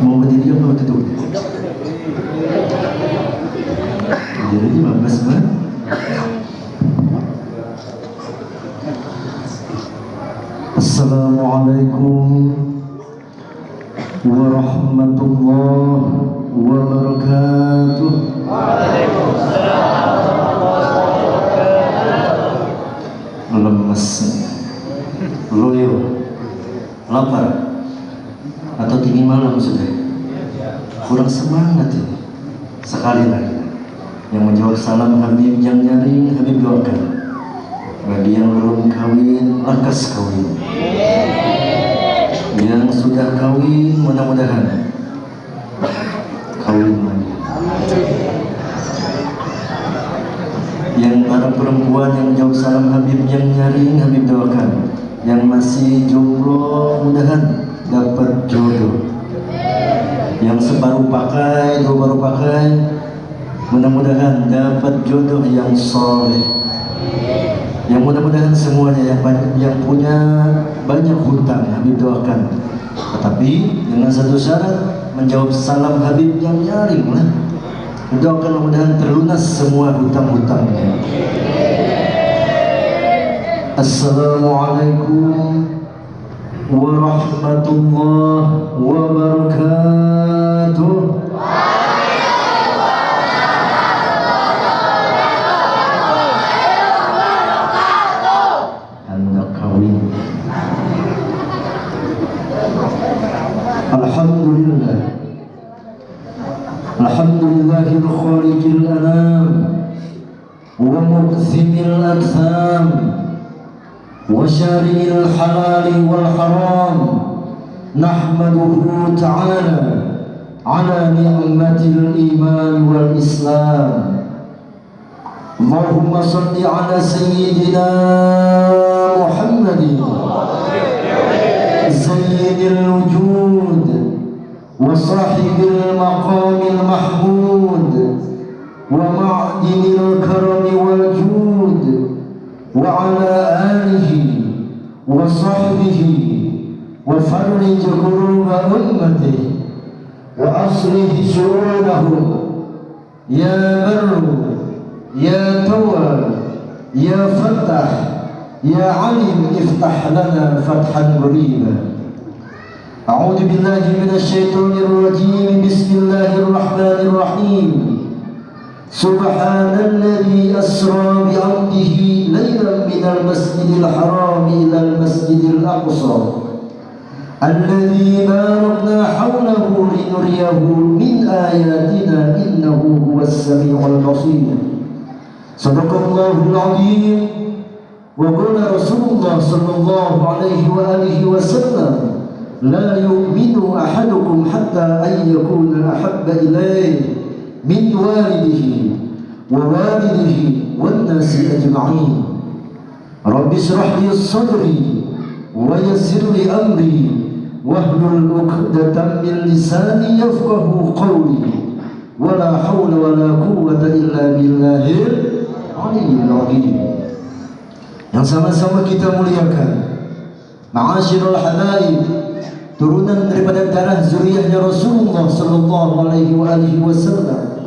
mau berdiri apa duduk jadi 15 menit Assalamualaikum warahmatullahi wabarakatuh. lemes loyo lapar atau tinggi malam sudah kurang semangat ini. Sekali lagi yang menjawab salam Habib yang nyaring Habib doakan bagi yang belum kawin lekas kawin. Yang sudah kawin mudah-mudahan kawin lagi. Yang para perempuan yang jauh salam Habib yang nyaring Habib doakan yang masih jomblo mudahan dapat jodoh yang sebaru pakai dua baru pakai mudah-mudahan dapat jodoh yang soleh. Yang mudah-mudahan semuanya yang banyak yang punya banyak hutang Habib doakan. Tetapi dengan satu syarat menjawab salam Habib yang nyaring lah. Doakan mudah-mudahan terlunas semua hutang-hutangnya. Assalamualaikum ورحمة الله وبركاته. نحمده تعالى على نعمة الإيمان والإسلام. اللهم صل على سيدنا محمد. سيد الوجود وصاحب المقام المحمود ومعدن الكرم والجود وعلى آله وصحبه وفرج كروب أمته وأصلح شؤونهم يا بر يا تواب يا فتح يا عليم افتح لنا فتحا قريبا أعوذ بالله من الشيطان الرجيم. بسم الله الرحمن الرحيم. سبحان الذي أسرى بعبده ليلا من المسجد الحرام إلى المسجد الأقصى. الذي باركنا حوله لنريه من آياتنا إنه هو السميع البصير. صدق الله العظيم. وقال رسول الله صلى الله عليه وآله وسلم لا يؤمن أحدكم حتى أن يكون أحب إليه من والده ووالده والناس أجمعين. رب اشرح لي صدري ويسر لي أمري. wahlul min lisani yafqahu qawli wala wala quwwata illa billahil aliyyil azim yang sama-sama kita muliakan ma'asyirul habaib turunan daripada darah zuriyahnya Rasulullah sallallahu alaihi wa alihi wasallam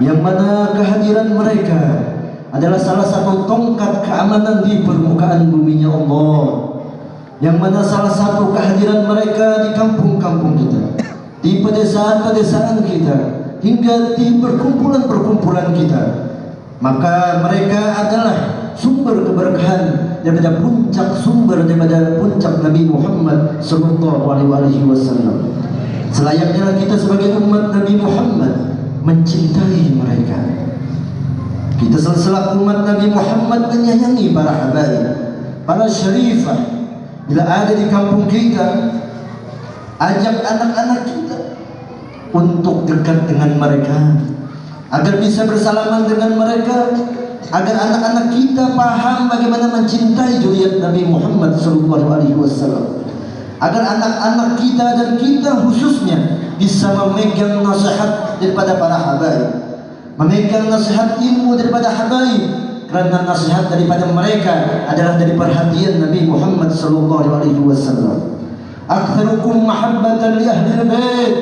yang mana kehadiran mereka adalah salah satu tongkat keamanan di permukaan buminya Allah yang mana salah satu kehadiran mereka di kampung-kampung kita di pedesaan-pedesaan kita hingga di perkumpulan-perkumpulan kita maka mereka adalah sumber keberkahan daripada puncak sumber daripada puncak Nabi Muhammad sallallahu alaihi wasallam. Selayaknya kita sebagai umat Nabi Muhammad mencintai mereka. Kita selaku umat Nabi Muhammad menyayangi para habaib, para syarifah. Bila ada di kampung kita, ajak anak-anak kita untuk dekat dengan mereka. Agar bisa bersalaman dengan mereka agar anak-anak kita paham bagaimana mencintai zuriat Nabi Muhammad wasallam. Agar anak-anak kita dan kita khususnya bisa memegang nasihat daripada para habaib. Memegang nasihat ilmu daripada habaib karena nasihat daripada mereka adalah dari perhatian Nabi Muhammad sallallahu alaihi wasallam. Aktsarukum mahabbatan li ahli bait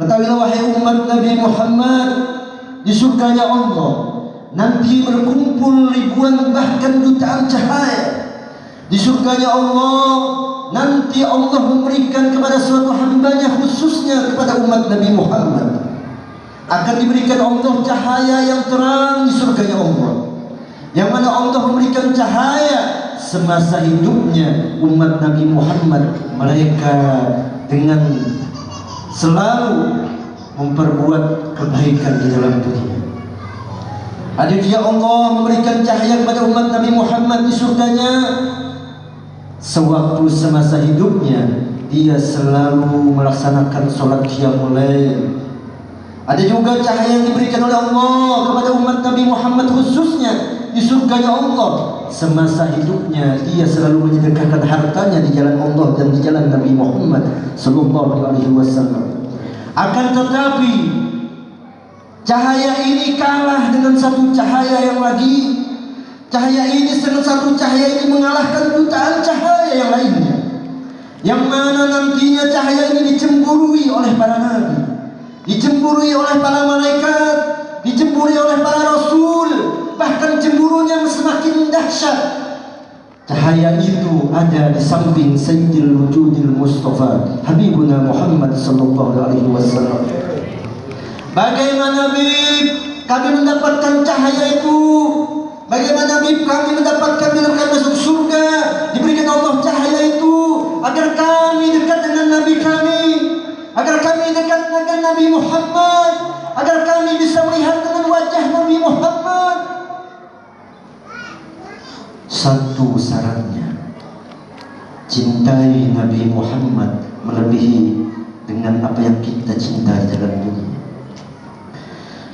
Ketahuilah wahai umat Nabi Muhammad di surganya Allah nanti berkumpul ribuan bahkan jutaan cahaya. Di surganya Allah nanti Allah memberikan kepada suatu hambanya khususnya kepada umat Nabi Muhammad. Akan diberikan Allah cahaya yang terang di surganya Allah yang mana Allah memberikan cahaya semasa hidupnya umat Nabi Muhammad mereka dengan selalu memperbuat kebaikan di dalam dunia. Dia Allah memberikan cahaya kepada umat Nabi Muhammad di surganya. Sewaktu semasa hidupnya dia selalu melaksanakan solat qiyamul ada juga cahaya yang diberikan oleh Allah kepada umat Nabi Muhammad khususnya di Allah. Semasa hidupnya dia selalu menyedekahkan hartanya di jalan Allah dan di jalan Nabi Muhammad sallallahu alaihi wasallam. Akan tetapi cahaya ini kalah dengan satu cahaya yang lagi. Cahaya ini dengan satu cahaya ini mengalahkan jutaan cahaya yang lainnya. Yang mana nantinya cahaya ini dicemburui oleh para nabi dicemburui oleh para malaikat, dicemburi oleh para rasul, dahsyat. Cahaya itu ada di samping Sayyidil Wujudil Mustafa Habibuna Muhammad sallallahu alaihi wasallam. Bagaimana Bib kami mendapatkan cahaya itu? Bagaimana Bib kami mendapatkan bila kami masuk surga diberikan Allah cahaya itu agar kami dekat dengan Nabi kami agar kami dekat dengan Nabi Muhammad agar kami bisa melihat dengan wajah Nabi Muhammad satu syaratnya cintai Nabi Muhammad melebihi dengan apa yang kita cintai dalam dunia.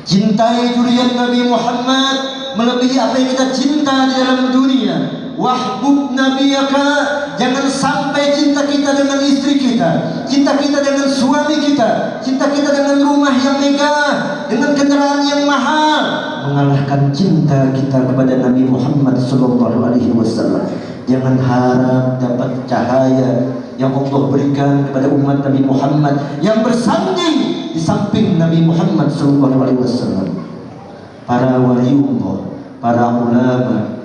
Cintai durian Nabi Muhammad melebihi apa yang kita cinta di dalam dunia. Wahbub nabiyaka jangan sampai cinta kita dengan istri kita cinta kita dengan suami kita cinta kita dengan rumah yang megah dengan kendaraan yang mahal mengalahkan cinta kita kepada Nabi Muhammad sallallahu alaihi wasallam. Jangan harap dapat cahaya yang Allah berikan kepada umat Nabi Muhammad yang bersanding di samping Nabi Muhammad sallallahu alaihi wasallam. Para waliullah para ulama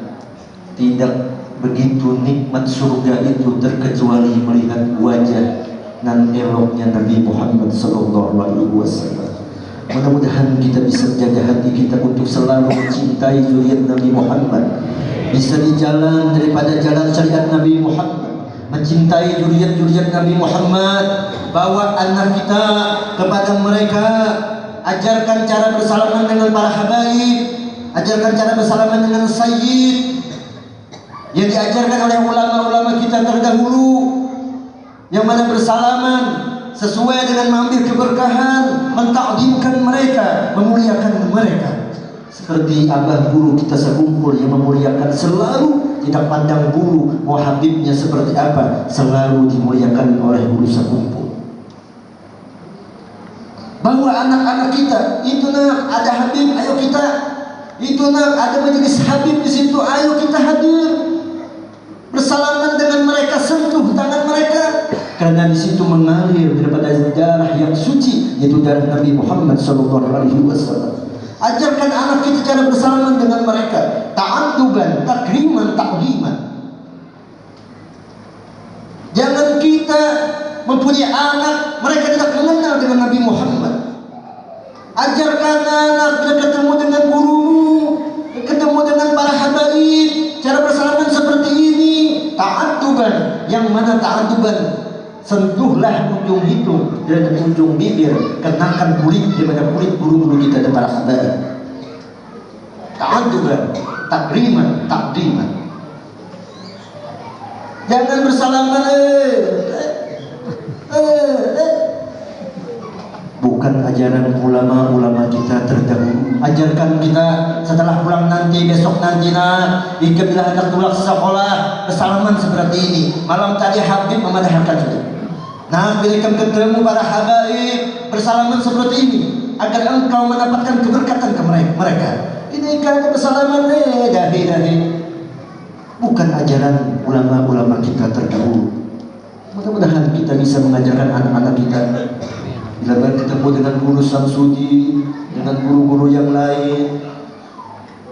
tidak begitu nikmat surga itu terkecuali melihat wajah dan eloknya Nabi Muhammad wasallam. Mudah-mudahan kita bisa jaga hati kita untuk selalu mencintai zuriat Nabi Muhammad. Bisa di jalan daripada jalan syariat Nabi Muhammad. Mencintai zuriat-zuriat Nabi Muhammad. Bawa anak kita kepada mereka. Ajarkan cara bersalaman dengan para habaib. Ajarkan cara bersalaman dengan sayyid yang diajarkan oleh ulama-ulama kita terdahulu yang mana bersalaman sesuai dengan mengambil keberkahan mentakdimkan mereka memuliakan mereka. Seperti abah guru kita sekumpul yang memuliakan selalu tidak pandang bulu mau habibnya seperti apa selalu dimuliakan oleh guru sekumpul. Bahwa anak-anak kita itu nak ada habib ayo kita. Itu nak ada majelis habib di situ ayo kita hadir bersalaman dengan mereka sentuh tangan mereka. Karena di situ mengalir daripada darah yang suci yaitu darah Nabi Muhammad sallallahu alaihi wasallam. Ajarkan anak kita cara bersalaman dengan mereka. Ta'adduban takriman ta'liman jangan kita mempunyai anak mereka tidak mengenal dengan Nabi Muhammad. Ajarkan anak bila ketemu dengan sentuhlah ujung hidung dan ujung bibir. Kenakan kulit daripada kulit bulu-bulu kita dan para sahabat ta'adduban takriman takdiman. Jangan bersalaman eh, eh, eh, eh. Bukan ajaran ulama-ulama kita terdahulu. Ajarkan kita setelah pulang nanti besok nanti nak. Ikutlah anak sekolah. Bersalaman seperti ini. Malam tadi Habib memadahkan itu nah bila ketemu para habaib bersalaman seperti ini agar engkau mendapatkan keberkatan ke mereka. Ini kan bersalaman eh dahi dahi bukan ajaran ulama-ulama kita terdahulu. Mudah-mudahan kita bisa mengajarkan anak-anak kita. Bila bertemu dengan guru Samsudi dengan guru-guru yang lain.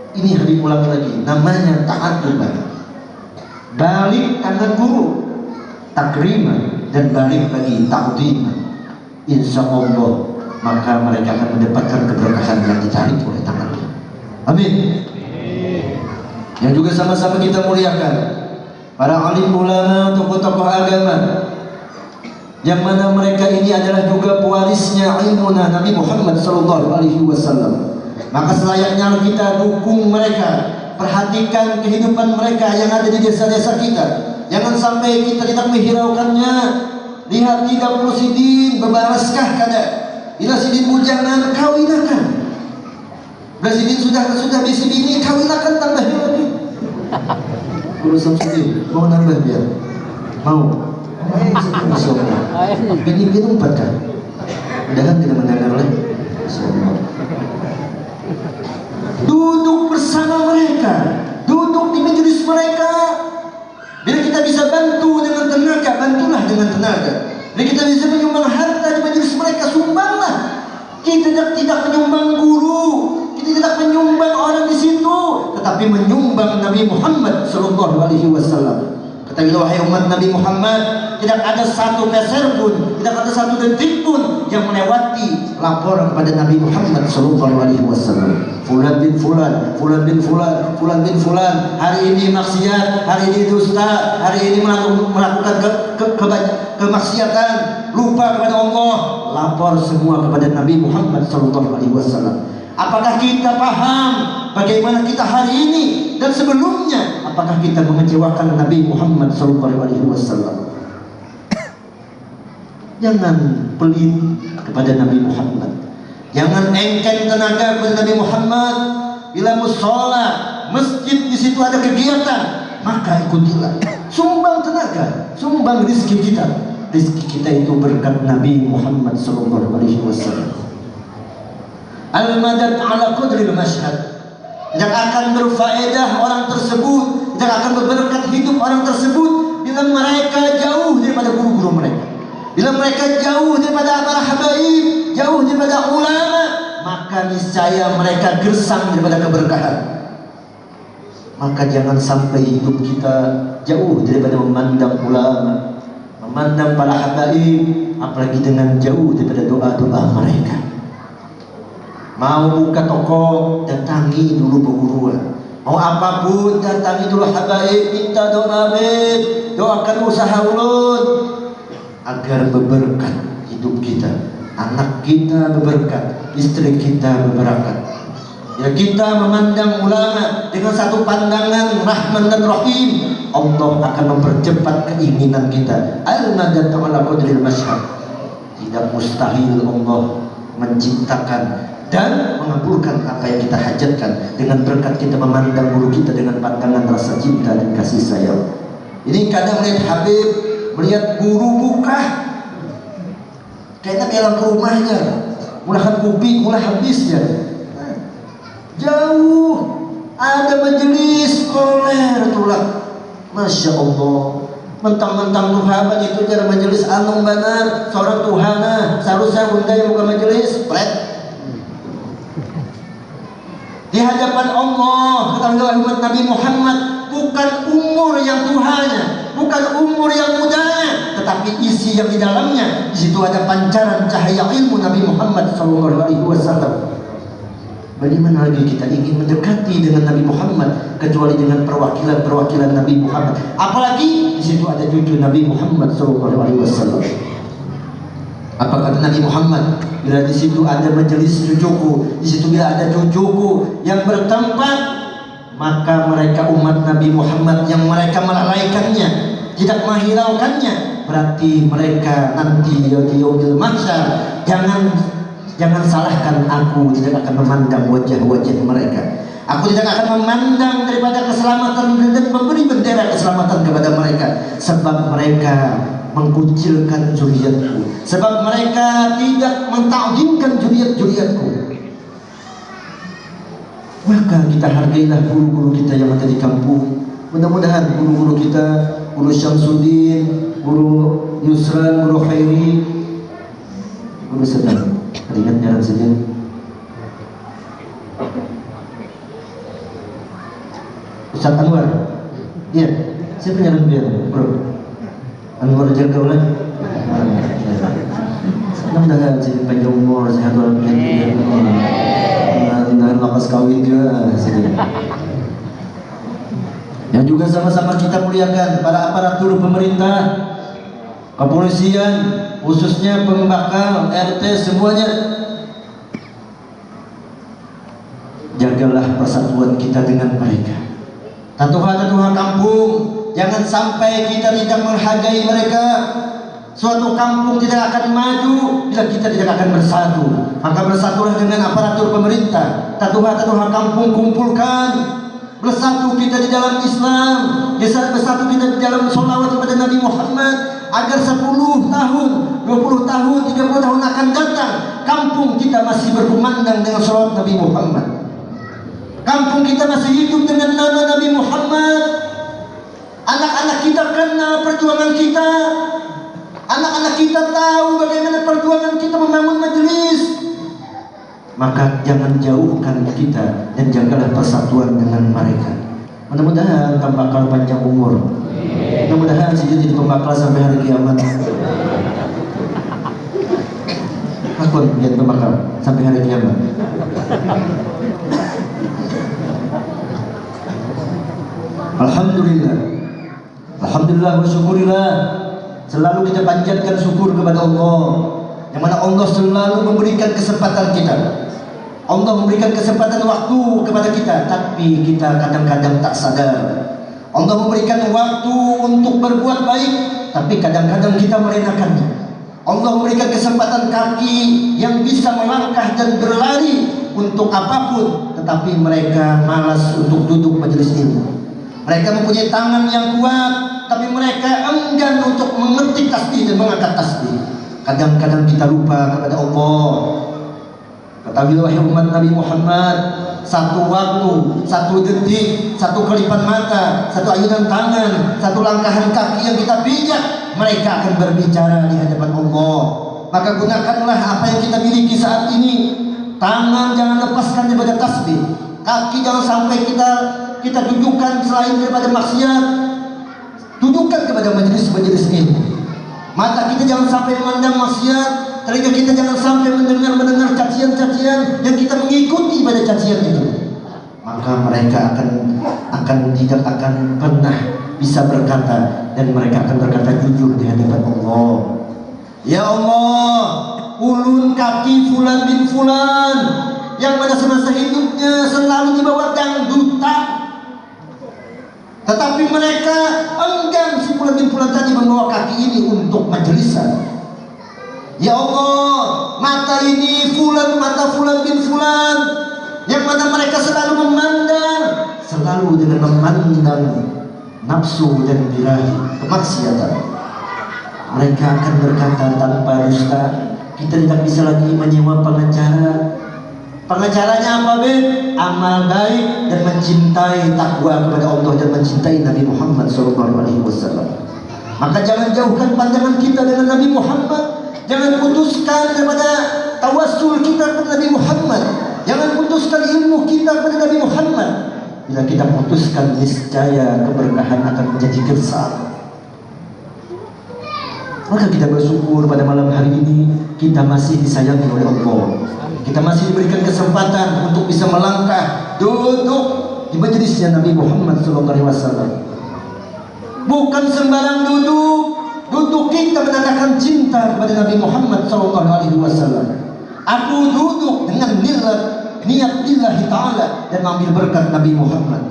Ini hari ulang lagi namanya taat balik tangan guru. Takriman dan balik lagi ta'zim insya Allah maka mereka akan mendapatkan keberkahan yang dicari oleh tangannya amin. Yang juga sama-sama kita muliakan para alim ulama tokoh-tokoh agama yang mana mereka ini adalah juga pewarisnya ilmu Nabi Muhammad sallallahu alaihi wasallam. Maka selayaknya kita dukung mereka perhatikan kehidupan mereka yang ada di desa-desa kita jangan sampai kita tidak menghiraukannya. Lihat tidak perlu sidin bebaraskah kada? Ila sidin bujangan kawinakan Bila sudah sudah bisi bini kawinakan tambah lagi. Guru Samsudin mau nambah biar? Mau. Bini bini empat kan? Mudahan tidak mendengar lagi Duduk bersama mereka. Duduk di majelis mereka bisa bantu dengan tenaga Bantulah dengan tenaga. Bila kita bisa menyumbang harta di majelis mereka Sumbanglah. Kita tidak, tidak menyumbang guru Kita tidak menyumbang orang di situ Tetapi menyumbang Nabi Muhammad Sallallahu alaihi wasallam Ketahuilah wahai umat Nabi Muhammad Tidak ada satu peser pun Tidak ada satu detik pun Yang melewati laporan kepada Nabi Muhammad Sallallahu Alaihi Wasallam. Fulan bin Fulan Fulan bin Fulan Fulan bin Fulan. Hari ini maksiat Hari ini dusta Hari ini melakukan ke, ke, ke, kemaksiatan. Lupa kepada Allah. Lapor semua kepada Nabi Muhammad Sallallahu Alaihi Wasallam. Apakah kita paham bagaimana kita hari ini dan sebelumnya? Apakah kita mengecewakan Nabi Muhammad SAW? Jangan pelit kepada Nabi Muhammad. Jangan engken tenaga kepada Nabi Muhammad. Bila musola, masjid di situ ada kegiatan, maka ikutilah. Sumbang tenaga, sumbang rizki kita. Rizki kita itu berkat Nabi Muhammad SAW al-madad ala qadril masyhad yang akan berfaedah orang tersebut yang akan berberkat hidup orang tersebut bila mereka jauh daripada guru-guru mereka. Bila mereka jauh daripada para habaib jauh daripada ulama maka niscaya mereka gersang daripada keberkahan. Maka jangan sampai hidup kita jauh daripada memandang ulama memandang para habaib apalagi dengan jauh daripada doa-doa mereka Mau buka toko, datangi dulu perguruan. Mau apa pun, datangi dulu habaib, minta doa habib, doakan usaha ulun agar berberkat hidup kita. Anak kita berberkat, istri kita berberkat. Ya kita memandang ulama dengan satu pandangan Rahman dan Rahim Allah akan mempercepat keinginan kita Al-Nadat ala qadril Tidak mustahil Allah menciptakan dan mengabulkan apa yang kita hajatkan dengan berkat kita memandang guru kita dengan pandangan rasa cinta dan kasih sayang. Ini kadang melihat Habib melihat guru buka kayaknya dalam rumahnya mulahan kuping mulai habisnya. Jauh ada majelis koler tulah Masya Allah. Mentang-mentang Tuhan itu jadi majelis anung benar seorang Tuhana seharusnya bunda yang buka majelis? Pret di hadapan Allah ketahuilah umat Nabi Muhammad bukan umur yang Tuhannya bukan umur yang mudanya tetapi isi yang di dalamnya di situ ada pancaran cahaya ilmu Nabi Muhammad sallallahu alaihi wasallam Bagaimana lagi kita ingin mendekati dengan Nabi Muhammad kecuali dengan perwakilan-perwakilan Nabi Muhammad. Apalagi di situ ada cucu Nabi Muhammad sallallahu alaihi wasallam. Apa kata Nabi Muhammad? Bila di situ ada majelis cucuku, di situ bila ada cucuku yang bertempat, maka mereka umat Nabi Muhammad yang mereka melalaikannya, tidak menghiraukannya, berarti mereka nanti di yaumil mahsyar jangan jangan salahkan aku tidak akan memandang wajah-wajah mereka. Aku tidak akan memandang daripada keselamatan dan memberi bendera keselamatan kepada mereka sebab mereka mengkucilkan juriatku. Sebab mereka tidak mentakjimkan juriat-juriatku. Maka kita hargailah guru-guru kita yang ada di kampung. Mudah-mudahan guru-guru kita guru Syamsuddin guru Yusran, guru Khairi Guru sedang Ingat nyaran saja Ustaz Anwar. Iya Siapa nyaran biar bro Yang juga sama-sama kita muliakan para aparatur pemerintah kepolisian khususnya pembakal RT semuanya. Jagalah persatuan kita dengan mereka. Tatuha-tatuha kampung jangan sampai kita tidak menghargai mereka. Suatu kampung tidak akan maju bila kita tidak akan bersatu. Maka bersatulah dengan aparatur pemerintah. Tatuha-tatuha kampung kumpulkan. Bersatu kita di dalam Islam. Bersatu kita di dalam salawat kepada Nabi Muhammad agar 10 tahun, 20 tahun, 30 tahun akan datang kampung kita masih berkumandang dengan salawat Nabi Muhammad. Kampung kita masih hidup dengan nama Nabi Muhammad. Anak-anak kita kenal perjuangan kita. Anak-anak kita tahu bagaimana perjuangan kita membangun majelis. Maka jangan jauhkan kita dan jagalah persatuan dengan mereka. Mudah-mudahan tambah panjang umur. Mudah-mudahan sih jadi pembakal sampai hari kiamat. Aku jadi pembakal sampai hari kiamat. Alhamdulillah. Alhamdulillah wa syukurillah. Selalu kita panjatkan syukur kepada Allah. Yang mana Allah selalu memberikan kesempatan kita. Allah memberikan kesempatan waktu kepada kita, tapi kita kadang-kadang tak sadar Allah memberikan waktu untuk berbuat baik tapi kadang-kadang kita merenakannya Allah memberikan kesempatan kaki yang bisa melangkah dan berlari untuk apa pun tetapi mereka malas untuk duduk majelis ilmu mereka mempunyai tangan yang kuat tapi mereka enggan untuk mengetik tasbih dan mengangkat tasbih kadang-kadang kita lupa kepada Allah ketahuilah umat Nabi Muhammad satu waktu, satu detik, satu kelipan mata, satu ayunan tangan, satu langkahan kaki yang kita pijak, mereka akan berbicara di hadapan Allah. Maka gunakanlah apa yang kita miliki saat ini. Tangan jangan lepaskan daripada tasbih. Kaki jangan sampai kita kita dudukkan selain daripada maksiat. Dudukkan kepada majelis-majelis ini. Mata kita jangan sampai memandang maksiat, Telinga kita jangan sampai mendengar-mendengar cacian-cacian yang kita mengikuti pada cacian itu. Maka mereka akan akan tidak akan pernah bisa berkata dan mereka akan berkata jujur di hadapan Allah. Ya Allah, ulun kaki fulan bin fulan yang pada semasa hidupnya selalu dibawa dangdutan tetapi mereka si fulan bin fulan tadi membawa kaki ini untuk majelisan Ya Allah, mata ini fulan mata fulan bin fulan yang mana mereka selalu memandang selalu dengan memandang nafsu dan birahi kemaksiatan. Mereka akan berkata tanpa dusta, kita tidak bisa lagi menyewa pengacara. Pengacaranya apa, Ben? Amal baik dan mencintai takwa kepada Allah dan mencintai Nabi Muhammad SAW. Maka jangan jauhkan pandangan kita dengan Nabi Muhammad Jangan putuskan daripada tawassul kita kepada Nabi Muhammad. Jangan putuskan ilmu kita kepada Nabi Muhammad. Bila kita putuskan niscaya keberkahan akan menjadi gersam. Maka kita bersyukur pada malam hari ini kita masih disayangi oleh Allah. Kita masih diberikan kesempatan untuk bisa melangkah duduk di majelisnya Nabi Muhammad SAW. Bukan sembarang duduk, Duduk kita menandakan cinta kepada Nabi Muhammad wasallam. Aku duduk dengan niat niat lillahi taala dan ambil berkat Nabi Muhammad.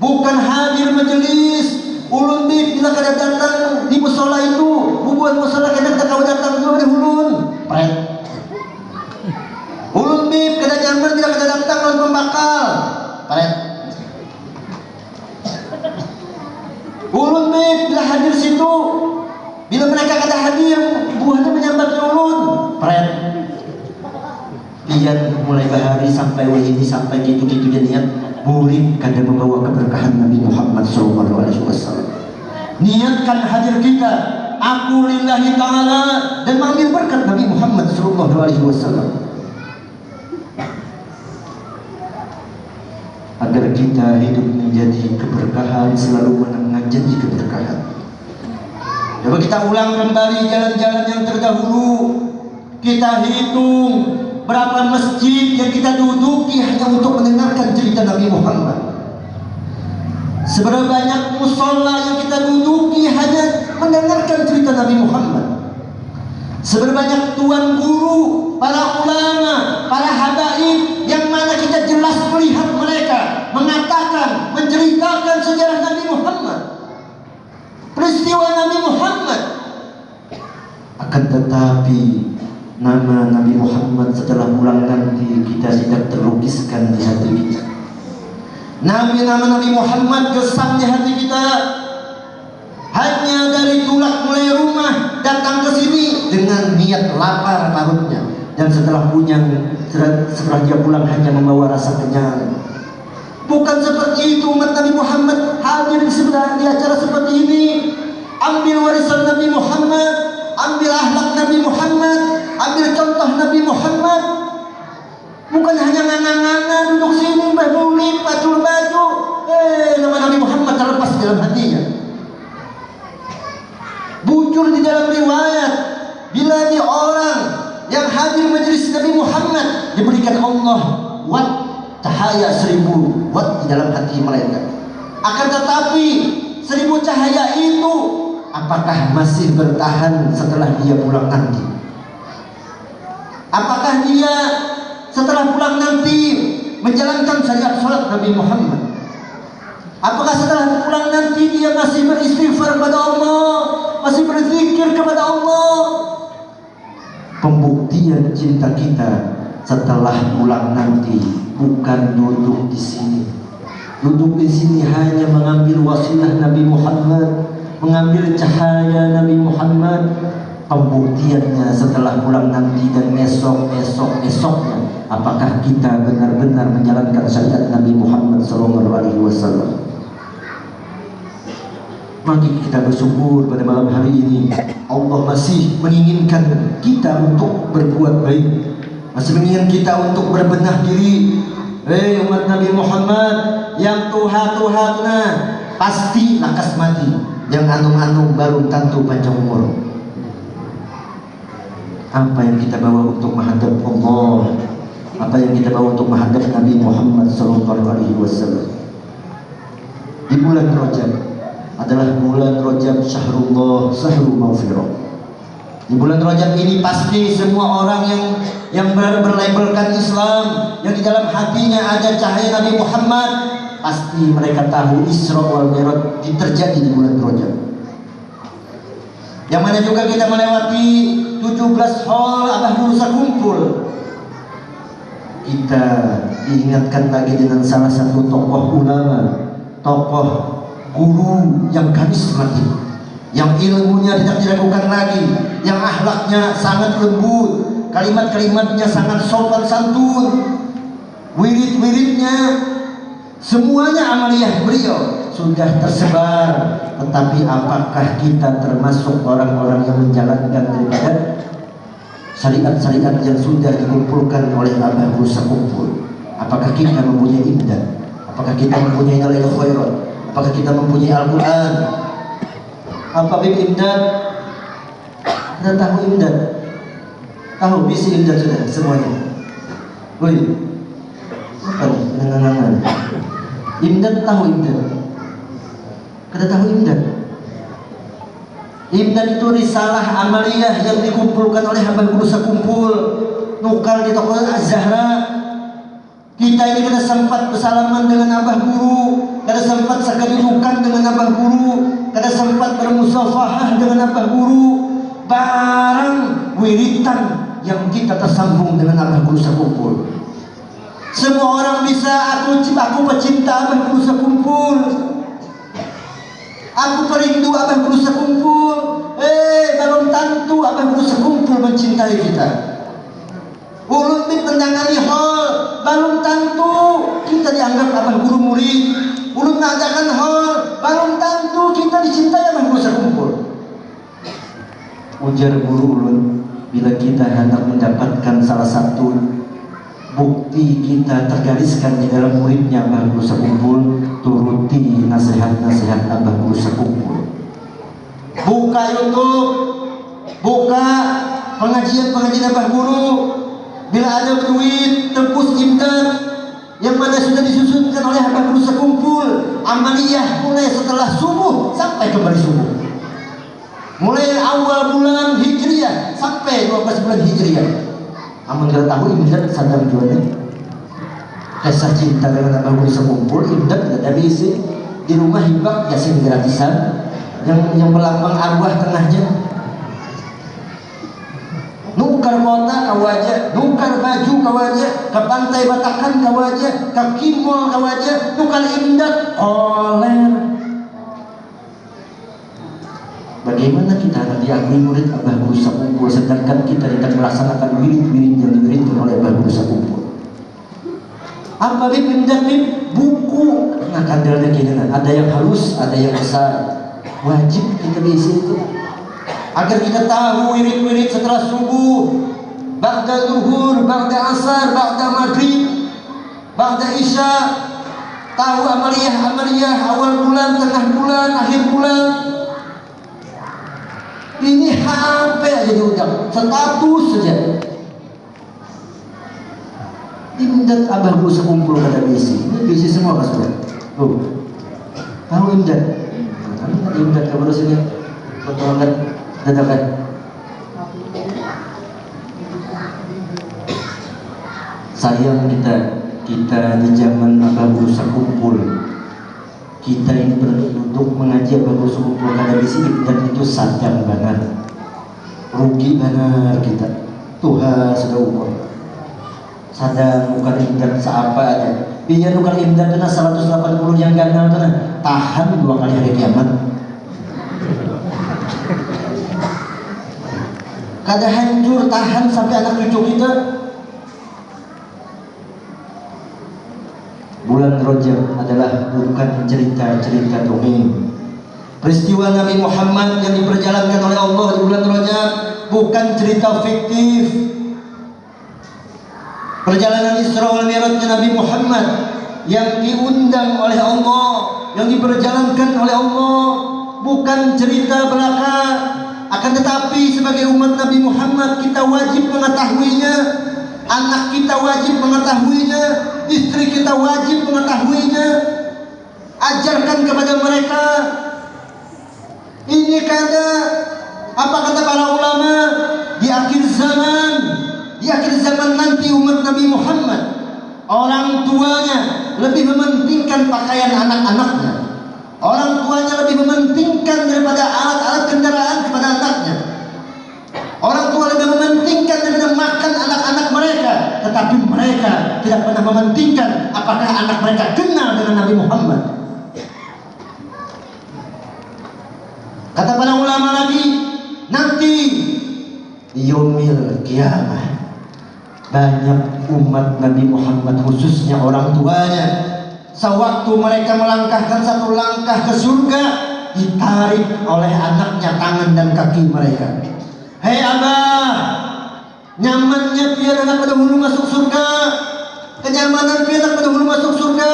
Bukan hadir majelis ulun bib bila kada datang di musola itu, bubuan musola kada kau datang juga di ulun. Pret. Ulun bib kada nyaman bila kada datang lawan pembakal. Pret. Ulun bib bila hadir situ Bila mereka kata hadir, buahnya menyambat ulun. Pret. Pian mulai bahari sampai ini sampai gitu-gitu dia niat murid kada membawa keberkahan Nabi Muhammad SAW. Niatkan hadir kita aku lillahi taala dan mengambil berkat Nabi Muhammad sallallahu alaihi wasallam agar kita hidup menjadi keberkahan selalu janji keberkahan Coba kita ulang kembali jalan-jalan yang terdahulu kita hitung berapa masjid yang kita duduki hanya untuk mendengarkan cerita Nabi Muhammad Seberapa banyak musola yang kita duduki hanya mendengarkan cerita Nabi Muhammad. Seberapa banyak tuan guru, para ulama, para habaib yang mana kita jelas melihat mereka mengatakan, menceritakan sejarah Nabi Muhammad. Peristiwa Nabi Muhammad. Akan tetapi nama Nabi Muhammad setelah pulang nanti kita tidak terlukiskan di hati kita. Nabi nama Nabi Muhammad gesam di hati kita hanya dari tulak mulai rumah datang ke sini dengan niat lapar parutnya dan setelah punya setelah dia pulang hanya membawa rasa kenyang bukan seperti itu umat Nabi Muhammad hadir di sebelah di acara seperti ini. Ambil warisan Nabi Muhammad ambil akhlak Nabi Muhammad ambil contoh Nabi Muhammad Bukan hanya nganga-nganga duduk sini berbulit, pacul baju. Eh, nama Nabi Muhammad terlepas di dalam hatinya. Bujur di dalam riwayat. Bila di orang yang hadir majelis Nabi Muhammad diberikan Allah wat cahaya seribu wat di dalam hati mereka. Akan tetapi seribu cahaya itu apakah masih bertahan setelah dia pulang nanti? Apakah dia setelah pulang nanti menjalankan syariat sholat Nabi Muhammad? Apakah setelah pulang nanti dia masih beristighfar kepada Allah masih berzikir kepada Allah? Pembuktian cinta kita setelah pulang nanti bukan duduk di sini. Duduk di sini hanya mengambil wasilah Nabi Muhammad mengambil cahaya Nabi Muhammad pembuktiannya setelah pulang nanti dan esok esok esoknya apakah kita benar-benar menjalankan syariat Nabi Muhammad sallallahu alaihi wasallam? Mari kita bersyukur pada malam hari ini. Allah masih menginginkan kita untuk berbuat baik. Masih menginginkan kita untuk berbenah diri. Hei umat Nabi Muhammad yang tuha-tuhatna pasti lakas mati yang anung-anung baru tentu panjang umur. Apa yang kita bawa untuk menghadap Allah? Apa yang kita bawa untuk menghadap Nabi Muhammad wasallam? Di bulan Rajab adalah bulan Rajab Syahrullah Syahrul Maghfirah di bulan Rajab ini pasti semua orang yang yang ber berlabelkan Islam yang di dalam hatinya ada cahaya Nabi Muhammad pasti mereka tahu Isra wal Mi'raj terjadi di bulan Rajab. Yang mana juga kita melewati 17 hall Abah Nusa kumpul. Kita diingatkan lagi dengan salah satu tokoh ulama tokoh guru yang karismatik yang ilmunya tidak diragukan lagi yang ahlaknya sangat lembut kalimat-kalimatnya sangat sopan santun wirid-wiridnya semuanya amaliyah beliau sudah tersebar tetapi apakah kita termasuk orang-orang yang menjalankan daripada syariat-syariat yang sudah dikumpulkan oleh Abah Musa kumpul? Apakah kita mempunyai imdan apakah kita mempunyai nilai khairat? Apakah kita mempunyai Al-Quran? Apa bib imdan kita tahu imdan tahu bisi imdan sudah semuanya. Boleh apa nih nengan imdan tahu imdan kita tahu imdan imdan itu risalah amaliyah yang dikumpulkan oleh hamba guru sekumpul nukal di toko Az-Zahra. Kita ini kada sempat bersalaman dengan abah guru kada sempat sekadudukan dengan abah guru kada sempat bermusafahah dengan abah guru. Barang wiritan yang kita tersambung dengan abah guru sekumpul semua orang bisa aku aku pecinta abah guru sekumpul Aku perindu abah berusaha kumpul. Eh, belum tentu abah berusaha kumpul mencintai kita. Ulun bin tendangani hal, belum tentu kita dianggap abah guru murid. Ulun mengadakan hal, belum tentu kita dicintai berusaha kumpul. ujar guru ulun bila kita hendak mendapatkan salah satu bukti kita tergariskan di dalam muridnya Abah Guru Sekumpul turuti nasihat-nasihat Abah Guru Sekumpul. Buka Youtube buka pengajian-pengajian Abah Guru. Bila ada duit tebus imdad yang mana sudah disusunkan oleh Abah Guru Sekumpul. Amaliyah mulai setelah subuh sampai kembali subuh. Mulai awal bulan Hijriah sampai 12 bulan Hijriah amun kita tahu imdad sadar jualnya kisah cinta dengan Abah Guru Sekumpul imdad tidak ada isi di rumah hibak yasin gratisan yang yang melambang arwah tengahnya. Nukar kota kawaja nukar baju kawaja ke pantai Batakan kawaja ke Kimol kawaja nukar imdat oler Bagaimana kita akan diakui murid Abah Guru Sakumpul sedangkan kita tidak melaksanakan wirid-wirid yang diwiridkan oleh Abah Guru Sakumpul? Apa bib? Buku. Nah kandalnya kini ada yang halus, ada yang besar. Wajib kita bisa itu agar kita tahu wirid-wirid setelah subuh ba'da zuhur, ba'da asar, ba'da maghrib ba'da isya tahu amaliyah-amaliyah awal bulan, tengah bulan, akhir bulan ini hampir aja diucap status saja. Imdad abah guru sekumpul kata bisi ini bisi semua kan sudah tuh. Tahu imdad nah, kami kan imdad kabar sini. Betul dadakan sayang kita kita di zaman Abah Guru Sekumpul kita ini berduduk mengaji Guru Sekumpul ada di sini? Dan itu sadang banget. Rugi banget kita. Tuhan sudah umur. Sadang bukan imdan seapa aja. Biar bukan imdan kena 180 yang gagal tahan dua kali hari kiamat. Kada hancur tahan sampai anak cucu kita. Bulan adalah bukan cerita-cerita dongeng. Peristiwa Nabi Muhammad yang diperjalankan oleh Allah di bulan Rajab bukan cerita fiktif. Perjalanan Isra wal Mi'rajnya Nabi Muhammad yang diundang oleh Allah yang diperjalankan oleh Allah bukan cerita belaka. Akan tetapi sebagai umat Nabi Muhammad kita wajib mengetahuinya anak kita wajib mengetahuinya istri kita wajib mengetahuinya ajarkan kepada mereka ini kata apa kata para ulama di akhir zaman di akhir zaman nanti umat Nabi Muhammad orang tuanya lebih mementingkan pakaian anak-anaknya Orang tuanya lebih mementingkan daripada alat-alat kendaraan kepada anaknya. Orang tua lebih mementingkan daripada makan anak-anak mereka, tetapi mereka tidak pernah mementingkan apakah anak mereka kenal dengan Nabi Muhammad. Kata para ulama lagi, nanti yomil kiamat banyak umat Nabi Muhammad khususnya orang tuanya sewaktu mereka melangkahkan satu langkah ke surga ditarik oleh anaknya tangan dan kaki mereka. Hei abah nyamannya biar anak pada masuk surga kenyamanan biar anak pada hulu masuk surga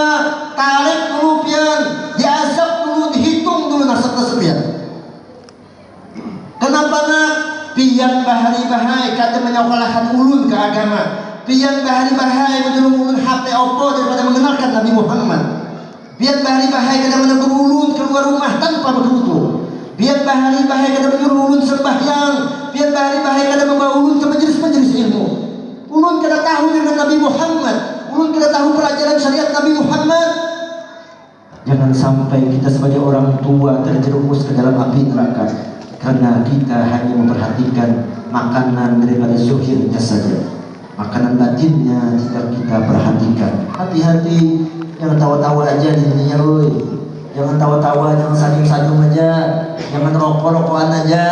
tarik dulu pian diazab dulu dihitung dulu nasab tersebut kenapa nak pian bahari bahai kata menyokolahan ulun ke agama Pian bahari bahai menurun HP Oppo daripada mengenalkan Nabi Muhammad. Pian bahari bahai kada menegur ulun keluar rumah tanpa berwudu. Pian bahari bahai kada menyuruh ulun sembahyang. Pian bahari bahai kada membawa ulun ke majelis-majelis ilmu. Ulun kada tahu dengan Nabi Muhammad. Ulun kada tahu pelajaran syariat Nabi Muhammad. Jangan sampai kita sebagai orang tua terjerumus ke dalam api neraka karena kita hanya memperhatikan makanan daripada zuhirnya saja. Makanan batinnya tidak kita perhatikan. Hati-hati jangan tawa-tawa aja di dunia loh jangan tawa-tawa jangan sanjung-sanjung aja. Jangan rokok-rokokan aja.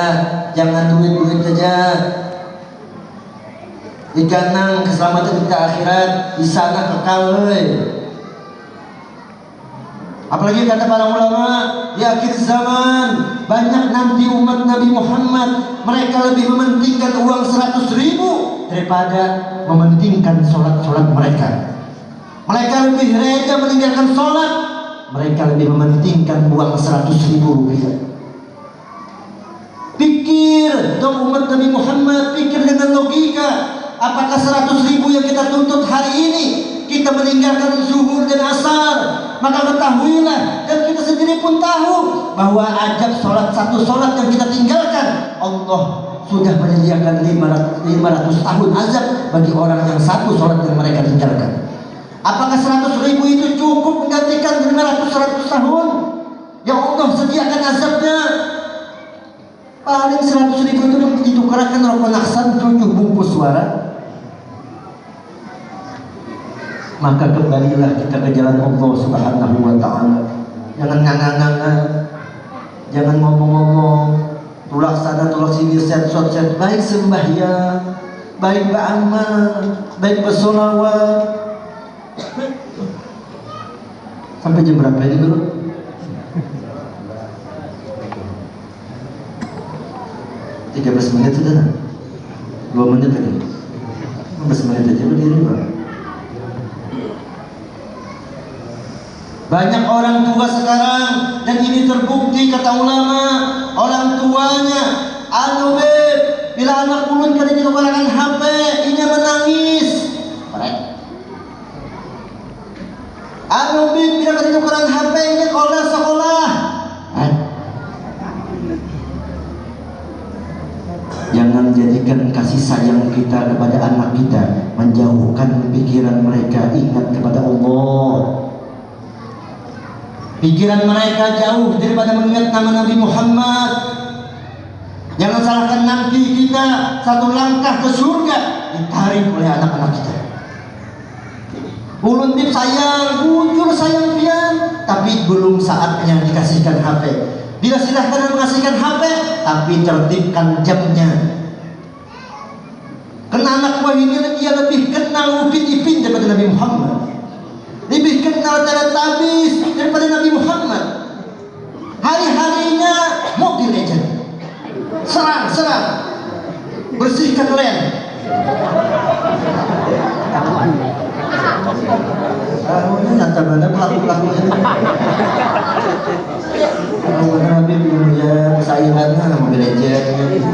Jangan duit-duit aja. Diganang keselamatan kita akhirat di sana kekal loh apalagi kata para ulama di akhir zaman banyak nanti umat Nabi Muhammad mereka lebih mementingkan uang 100 ribu daripada mementingkan sholat-sholat mereka. Mereka lebih rela meninggalkan sholat mereka lebih mementingkan uang 100 ribu rupiah. Pikir dong umat Nabi Muhammad pikir dengan logika apakah 100 ribu yang kita tuntut hari ini kita meninggalkan zuhur dan asar maka ketahuilah dan kita sendiri pun tahu bahwa ajab sholat satu sholat yang kita tinggalkan Allah sudah menyediakan 500, 500 tahun azab bagi orang yang satu sholat yang mereka tinggalkan. Apakah 100 ribu itu cukup menggantikan 500 100 tahun? Yang Allah sediakan azabnya. Paling 100 ribu itu ditukarkan rokok naksan 7 bungkus suara maka kembalilah kita ke jalan Allah Subhanahu wa taala. Jangan nganga-nganga. Jangan ngomong-ngomong. Tulak sana tulak sini set set set baik sembahyang, baik beramal, baik bersolawat. Sampai jam berapa ini dulu? Tiga belas menit sudah, dua menit lagi. 15 menit aja berdiri bang. Banyak orang tua sekarang dan ini terbukti kata ulama, orang tuanya anu bila anak ulun kali ditukarkan HP, ini menangis. Beb, bila kali ditukarkan HP, ini sekolah sekolah. Jangan jadikan kasih sayang kita kepada anak kita menjauhkan pikiran mereka ingat kepada Allah. Pikiran mereka jauh daripada mengingat nama Nabi Muhammad. Jangan salahkan nanti kita satu langkah ke surga ditarik oleh anak-anak kita. Ulun tip sayang, bujur sayang pian, tapi belum saatnya dikasihkan HP. Bila silahkan mengasihkan HP, tapi tertibkan jamnya. Karena anak buah ini dia lebih kenal Upin Ipin daripada Nabi Muhammad lebih kenal tabis daripada Nabi Muhammad. Hari-harinya mobil legend serang, serang. Bersihkan lem. Ini nyata mana pelaku-pelakunya Oh, Nabi belum ya kesayangannya mobil legend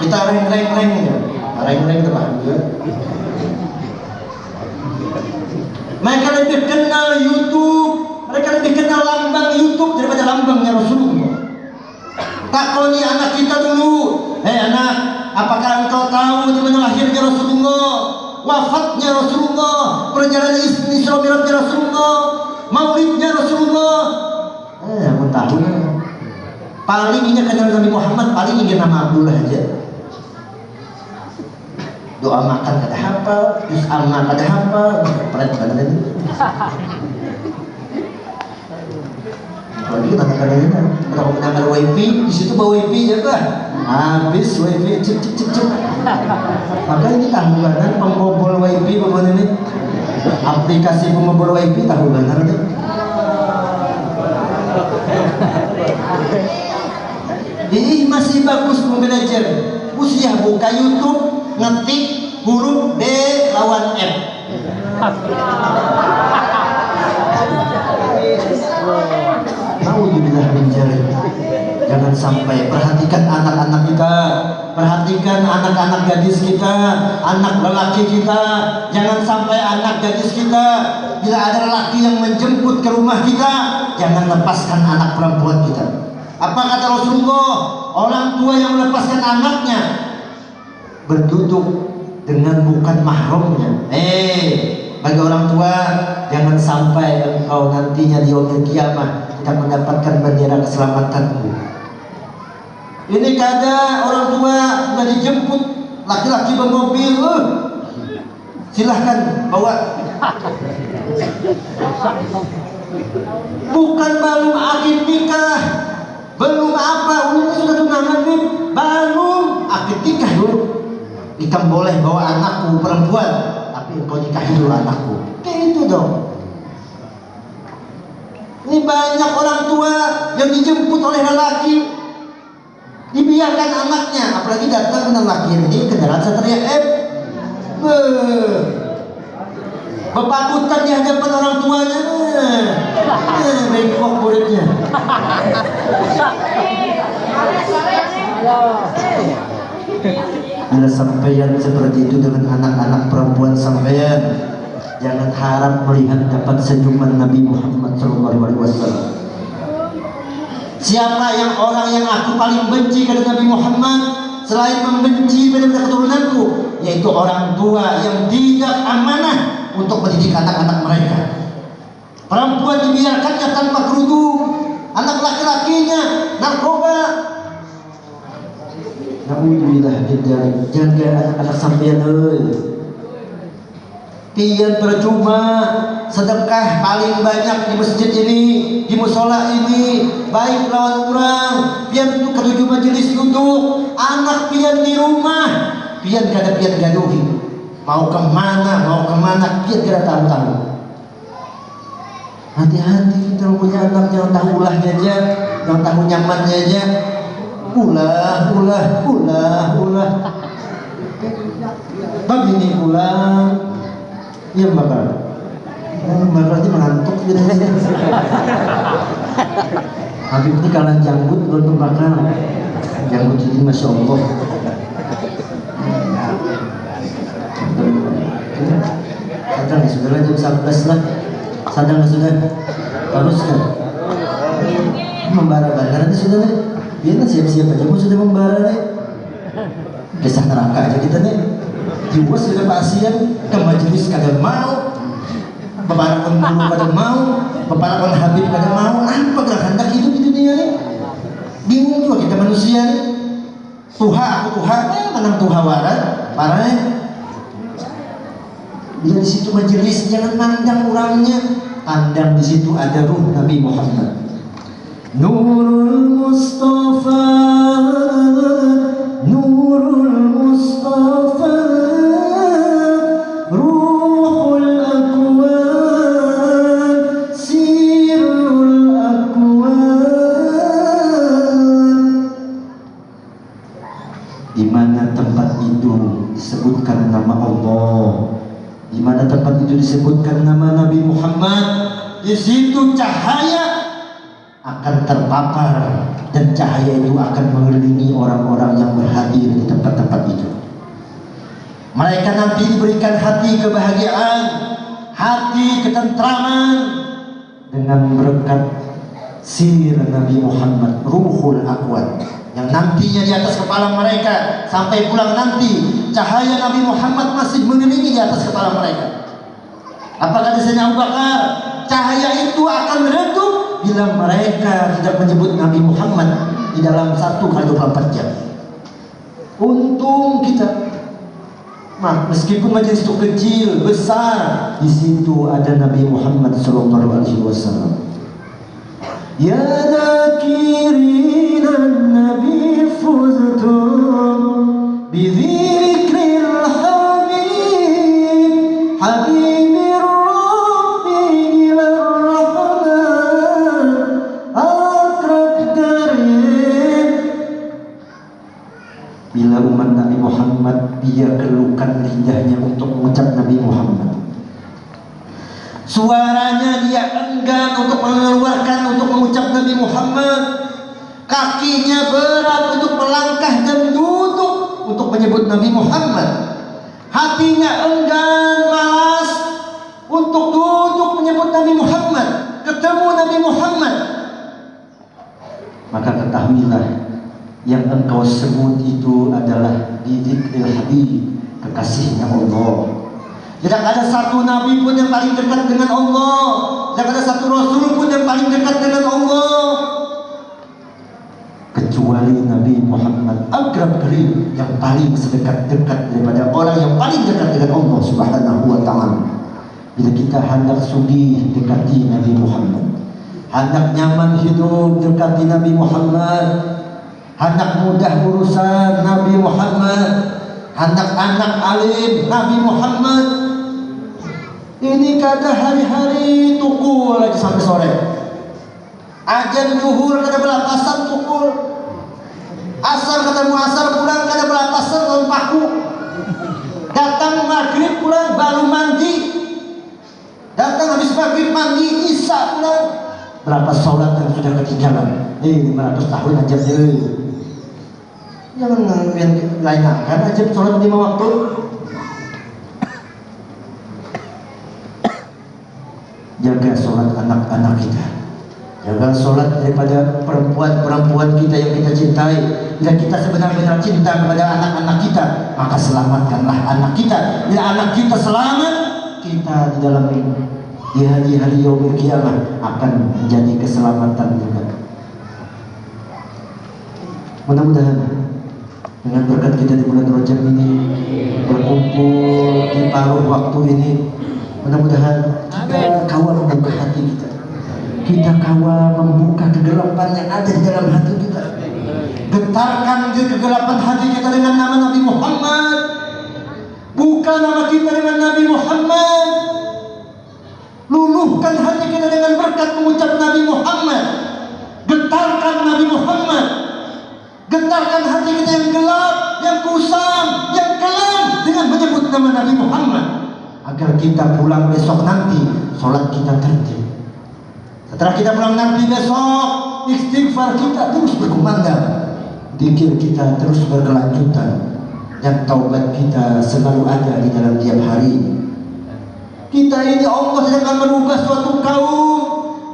kita reng-reng-reng ya. Reng-reng itu juga mereka lebih kenal YouTube, mereka lebih kenal lambang YouTube daripada lambangnya Rasulullah. Takoni anak kita dulu, hei anak, apakah engkau tahu di mana lahirnya Rasulullah, wafatnya Rasulullah, perjalanan Isra Mi'rajnya Rasulullah, maulidnya Rasulullah? Eh, aku tahu. Paling ini kenal Nabi Muhammad, paling ingin nama Abdullah aja doa makan kada hafal terus amma kada hafal. Pernah kada itu kalau kita. Kada itu kalau menanggar wifi di situ bawa wifi ya kan habis wifi cip cip cip cip maka ini tanggungan pembobol wifi bagaimana ini. Aplikasi pembobol wifi tanggungan ini ini masih bagus membelajar usia buka YouTube ngetik huruf D lawan F Alhamdulillah menjadi Jangan sampai perhatikan anak-anak kita. Perhatikan anak-anak gadis kita Anak lelaki kita. Jangan sampai anak gadis kita Bila ada lelaki yang menjemput ke rumah kita Jangan lepaskan anak perempuan kita. Apa kata Rasulullah? Orang tua yang melepaskan anaknya berduduk dengan bukan mahramnya. Eh, bagi orang tua jangan sampai engkau nantinya di yaumil kiamat tidak mendapatkan bendera keselamatanku. Ini kada orang tua sudah dijemput laki-laki bermobil, uh, silahkan bawa. Bukan belum akid nikah, belum apa, udah sudah tunangan nih, belum akid nikah dulu Ikan boleh bawa anakku perempuan, tapi engkau nikahi dulu anakku. Kayak itu dong. Ini banyak orang tua yang dijemput oleh lelaki, dibiarkan anaknya apalagi datang ke lahir ini kendaraan satria F Beuh. Bepakutan di hadapan orang tuanya eh, bengkok muridnya Bila sampeyan seperti itu dengan anak-anak perempuan sampeyan Jangan harap melihat dapat senyuman Nabi Muhammad SAW Siapa yang orang yang aku paling benci kepada Nabi Muhammad selain membenci pada keturunanku yaitu orang tua yang tidak amanah untuk mendidik anak-anak mereka. Perempuan dibiarkannya tanpa kerudung, anak laki-lakinya narkoba. Naudzubillah jaga anak-anak sampeyan euy pian percuma sedekah paling banyak di masjid ini di musola ini. Baik lawan orang pian untuk ketujuh majelis duduk anak pian di rumah. Pian kada pian gaduhi. Mau ke mana mau ke mana pian kada tahu-tahu hati-hati kita punya anak yang tahu ulahnya aja yang tahu nyamannya aja ulah ulah ulah ulah begini pulang Iya bakal. Oh, bakal itu mengantuk gitu. Habib ini kalah janggut belum bakal. Janggut ini masya Allah. Sadang ya sudah jam 11 lah. Sadang ya sudah. Harus kan? Membara banget nanti sudah nih. Biar siap-siap aja, mau sudah membara nih. Kisah neraka aja kita nih jiwa sudah pasien ke majelis kada mau. Pun guru kada mau. Pun habib kada mau. Apa gerak hendak hidup di dunia ini bingung juga kita manusia ini Tuha aku Tuha eh menang Tuha warat parah bila di situ majelis jangan mandang orangnya. Pandang di situ ada ruh Nabi Muhammad Di mana tempat itu disebutkan nama Nabi Muhammad? Di situ cahaya terpapar dan cahaya itu akan mengelilingi orang-orang yang berhadir di tempat-tempat itu. Mereka nanti diberikan hati kebahagiaan hati ketentraman dengan berkat sir Nabi Muhammad ruhul akwat yang nantinya di atas kepala mereka sampai pulang nanti cahaya Nabi Muhammad masih mengelilingi di atas kepala mereka. Apakah di sini Abu Bakar? Cahaya itu akan meredup apabila mereka tidak menyebut Nabi Muhammad di dalam satu kali 24 jam. Untung kita Nah, meskipun majelis itu kecil, besar, di situ ada Nabi Muhammad sallallahu alaihi wasallam. Ya dzakirina Nabi fuztu dia keluhkan lidahnya untuk mengucap Nabi Muhammad Suaranya dia enggan untuk mengeluarkan untuk mengucap Nabi Muhammad. Kakinya berat untuk melangkah dan duduk untuk menyebut Nabi Muhammad. Hatinya enggan malas untuk duduk menyebut Nabi Muhammad, ketemu Nabi Muhammad. Maka ketahuilah yang engkau sebut itu adalah didik Habib, kekasihnya Allah. Tidak ada satu nabi pun yang paling dekat dengan Allah. Tidak ada satu rasul pun yang paling dekat dengan Allah. Kecuali Nabi Muhammad Agrab Karim yang paling sedekat-dekat daripada orang yang paling dekat dengan Allah Subhanahu wa taala. Bila kita hendak sudi dekati Nabi Muhammad, hendak nyaman hidup dekati Nabi Muhammad, hendak mudah urusan Nabi Muhammad, hendak anak alim Nabi Muhammad, ini kada hari-hari tukul lagi sampai sore. Ajan duhur kada belapasan tukul. asar ketemu asar pulang kada berapa tahun paku. Datang maghrib pulang baru mandi. Datang habis maghrib mandi isya pulang. Berapa sholat yang sudah ketinggalan? Eh 500 tahun aja deh jangan yang lain kan aja sholat lima waktu. Jaga sholat anak-anak kita. Jaga sholat daripada perempuan-perempuan kita yang kita cintai. Bila kita sebenar-benar cinta kepada anak-anak kita. Maka selamatkanlah anak kita. Bila anak kita selamat kita di dalam di hari-hari yaumul kiamat akan menjadi keselamatan juga. Mudah-mudahan dengan berkat kita di bulan Rajab ini berkumpul di paruh waktu ini mudah-mudahan kita kawal membuka hati kita. Kita kawal membuka kegelapan yang ada di dalam hati kita. Getarkan di kegelapan hati kita dengan nama Nabi Muhammad. Buka nama kita dengan Nabi Muhammad. Luluhkan hati kita dengan berkat mengucap Nabi Muhammad. Getarkan Nabi Muhammad getarkan hati kita yang gelap yang kusam yang kelam dengan menyebut nama Nabi Muhammad. Agar kita pulang besok nanti sholat kita tertib. Setelah kita pulang nanti besok istighfar kita terus berkumandang. Dikir kita terus berkelanjutan. Dan taubat kita selalu ada di dalam tiap hari. Kita ini Allah sedang akan merubah suatu kaum.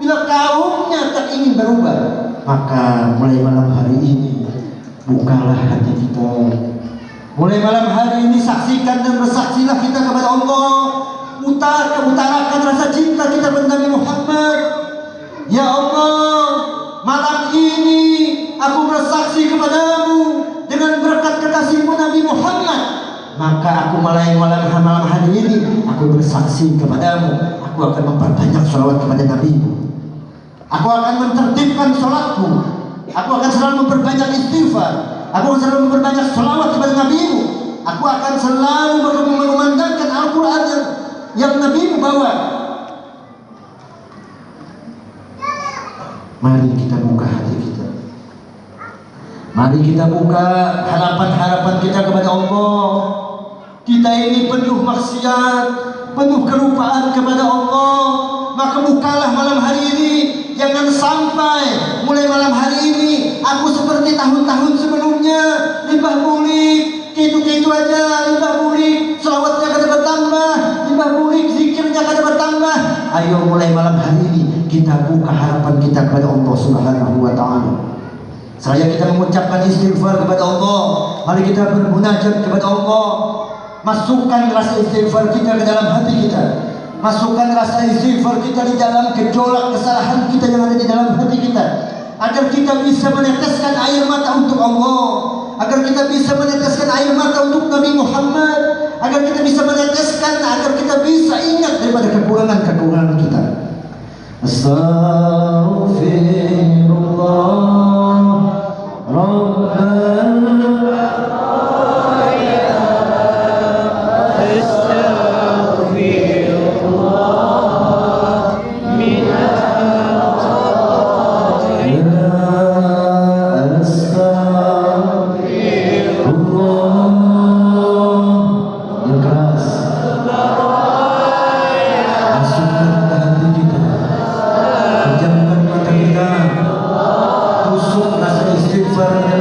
Bila kaumnya tak ingin berubah maka mulai malam hari ini bukalah hati kita Mulai malam hari ini saksikan dan bersaksilah kita kepada Allah. Utar, utarakan rasa cinta kita kepada Nabi Muhammad. Ya Allah, malam ini aku bersaksi kepadamu dengan berkat kekasihmu Nabi Muhammad. Maka aku mulai malam, malam hari ini aku bersaksi kepadamu. Aku akan memperbanyak salawat kepada Nabi. Aku akan mentertibkan sholatku. Aku akan selalu memperbanyak istighfar. Aku akan selalu memperbanyak selawat kepada NabiMu. Aku akan selalu mengumandangkan Al-Quran yang, yang NabiMu bawa. Mari kita buka hati kita. Mari kita buka harapan-harapan kita kepada Allah. Kita ini penuh maksiat, penuh kelupaan kepada Allah. Maka bukalah malam hari ini Jangan sampai mulai malam hari ini aku seperti tahun-tahun sebelumnya limbah bulik, gitu-gitu aja limbah bulik, selawatnya kada bertambah, limbah bulik, zikirnya kada bertambah. Ayo mulai malam hari ini kita buka harapan kita kepada Allah Subhanahu wa taala. Saya kita mengucapkan istighfar kepada Allah. Mari kita bermunajat kepada Allah. Masukkan rasa istighfar kita ke dalam hati kita masukkan rasa istighfar kita di dalam gejolak kesalahan kita yang ada di dalam hati kita. Agar kita bisa meneteskan air mata untuk Allah. Agar kita bisa meneteskan air mata untuk Nabi Muhammad. Agar kita bisa meneteskan agar kita bisa ingat daripada kekurangan-kekurangan kita. Astaghfirullah Super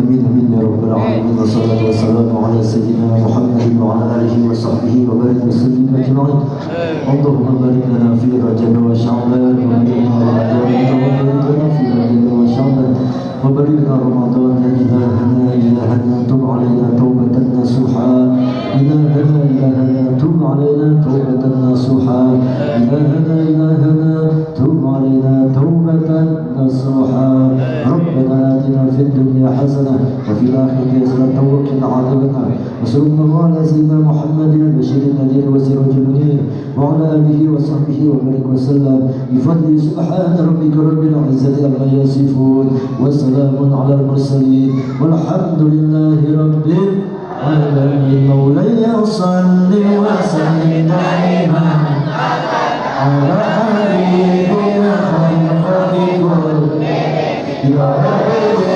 أمين يا رب العالمين والصلاة والسلام على سيدنا محمد وعلى آله وصحبه وبارك وسلم أجمعين. اللهم بارك لنا في رجب وشعبان وبارك لنا في رجب وشعبان. لنا رمضان إلهنا إلهنا تب علينا توبة نصوحا. إلهنا إلهنا تب علينا توبة نصوحا. إلهنا إلهنا تب علينا توبة نصوحا. ربنا آتنا في الدنيا حسنة وفي الآخرة حسنة وقنا عذاب النار وصلى الله على سيدنا محمد البشير النذير وسراج المنير وعلى آله وصحبه وبارك وسلم. بفضل سبحان ربك رب العزة عما يصفون وسلام على المرسلين. والحمد لله رب العالمين. مولاي صل وسلم دائما. Your